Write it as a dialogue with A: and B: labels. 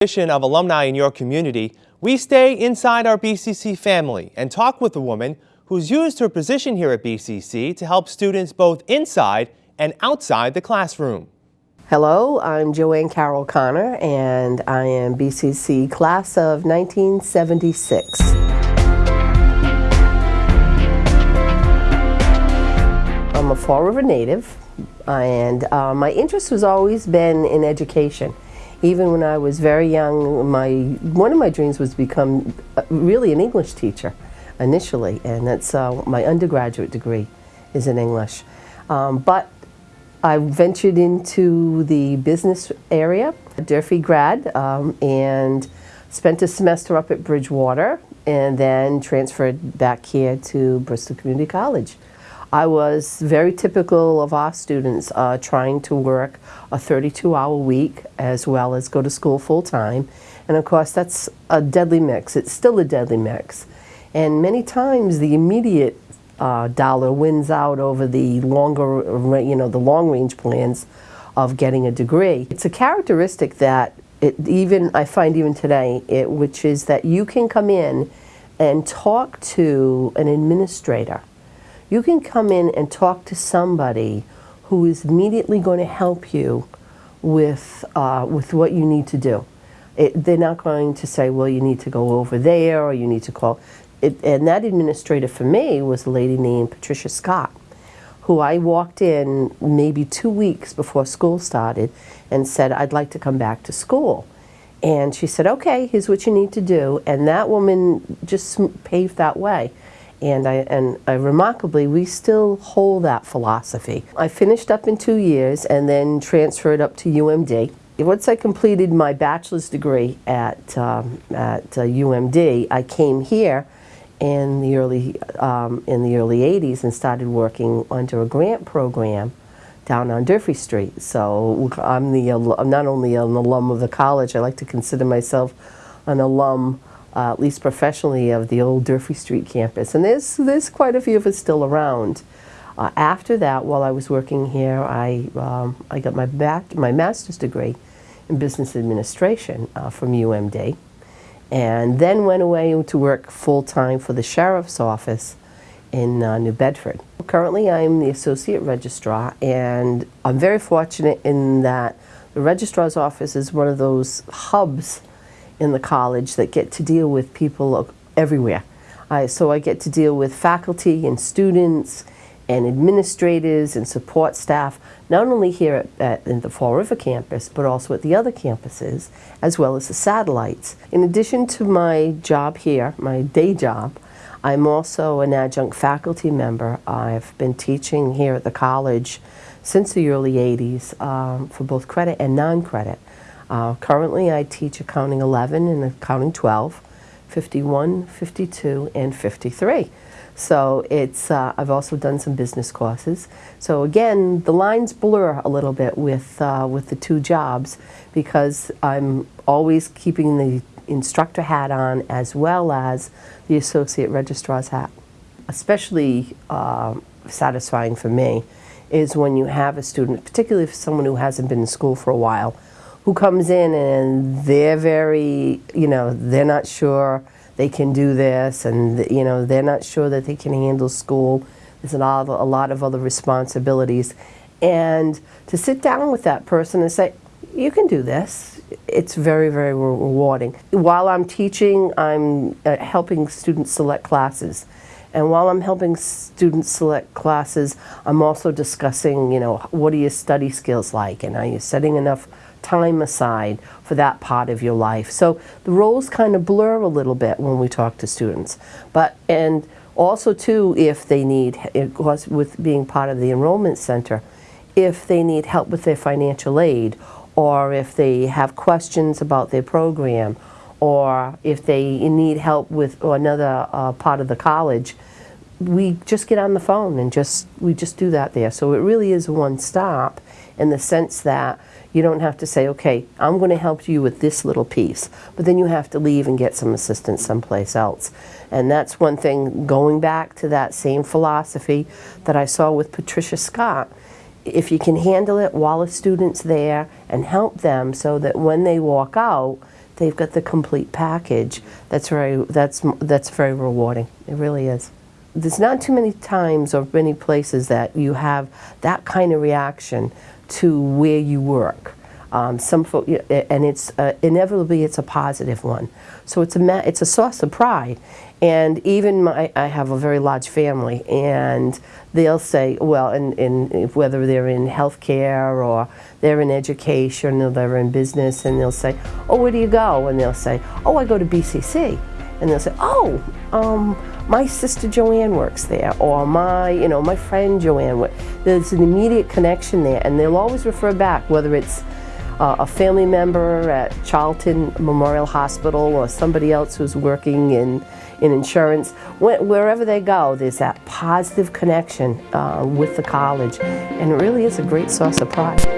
A: of alumni in your community, we stay inside our BCC family and talk with a woman who's used her position here at BCC to help students both inside and outside the classroom.
B: Hello, I'm Joanne Carroll Connor and I am BCC class of 1976. I'm a Fall River native and uh, my interest has always been in education even when I was very young, my one of my dreams was to become uh, really an English teacher initially, and that's uh, my undergraduate degree is in English. Um, but I ventured into the business area, Durfee grad, um, and spent a semester up at Bridgewater, and then transferred back here to Bristol Community College. I was very typical of our students uh, trying to work a 32 hour week as well as go to school full time. And of course that's a deadly mix. It's still a deadly mix. And many times the immediate uh, dollar wins out over the longer, you know, the long range plans of getting a degree. It's a characteristic that it, even I find even today, it, which is that you can come in and talk to an administrator you can come in and talk to somebody who is immediately going to help you with, uh, with what you need to do. It, they're not going to say, well, you need to go over there or you need to call. It, and that administrator for me was a lady named Patricia Scott, who I walked in maybe two weeks before school started and said, I'd like to come back to school. And she said, okay, here's what you need to do. And that woman just paved that way and I and I, remarkably we still hold that philosophy. I finished up in two years and then transferred up to UMD. Once I completed my bachelor's degree at um, at uh, UMD, I came here in the early um, in the early 80s and started working under a grant program down on Durfee Street. So I'm the I'm not only an alum of the college, I like to consider myself an alum uh, at least professionally, of the old Durfee Street campus. And there's, there's quite a few of us still around. Uh, after that, while I was working here, I, um, I got my, back, my master's degree in business administration uh, from UMD, and then went away to work full-time for the sheriff's office in uh, New Bedford. Currently, I'm the associate registrar, and I'm very fortunate in that the registrar's office is one of those hubs in the college that get to deal with people everywhere. I, so I get to deal with faculty and students and administrators and support staff, not only here at, at, in the Fall River campus, but also at the other campuses, as well as the satellites. In addition to my job here, my day job, I'm also an adjunct faculty member. I've been teaching here at the college since the early 80s um, for both credit and non-credit. Uh, currently, I teach Accounting 11 and Accounting 12, 51, 52, and 53. So it's, uh, I've also done some business courses. So again, the lines blur a little bit with, uh, with the two jobs because I'm always keeping the instructor hat on as well as the associate registrar's hat. Especially uh, satisfying for me is when you have a student, particularly for someone who hasn't been in school for a while, who comes in and they're very, you know, they're not sure they can do this and, you know, they're not sure that they can handle school. There's a lot, of, a lot of other responsibilities. And to sit down with that person and say, you can do this, it's very, very rewarding. While I'm teaching, I'm uh, helping students select classes. And while I'm helping students select classes, I'm also discussing, you know, what are your study skills like and are you setting enough time aside for that part of your life. So the roles kind of blur a little bit when we talk to students. But, and also too, if they need, of course, with being part of the enrollment center, if they need help with their financial aid, or if they have questions about their program, or if they need help with another uh, part of the college, we just get on the phone and just we just do that there. So it really is one stop in the sense that you don't have to say, okay, I'm going to help you with this little piece, but then you have to leave and get some assistance someplace else. And that's one thing, going back to that same philosophy that I saw with Patricia Scott, if you can handle it while a student's there and help them so that when they walk out, they've got the complete package. That's very, that's, that's very rewarding. It really is. There's not too many times or many places that you have that kind of reaction to where you work. Um, some and it's uh, inevitably it's a positive one. So it's a it's a source of pride. And even my, I have a very large family, and they'll say, well, in, in whether they're in healthcare or they're in education or they're in business, and they'll say, oh, where do you go? And they'll say, oh, I go to BCC. And they'll say, oh, um, my sister Joanne works there, or my, you know, my friend Joanne. wo-" There's an immediate connection there, and they'll always refer back, whether it's uh, a family member at Charlton Memorial Hospital or somebody else who's working in, in insurance. Wh- wherever they go, there's that positive connection uh, with the college, and it really is a great source of pride.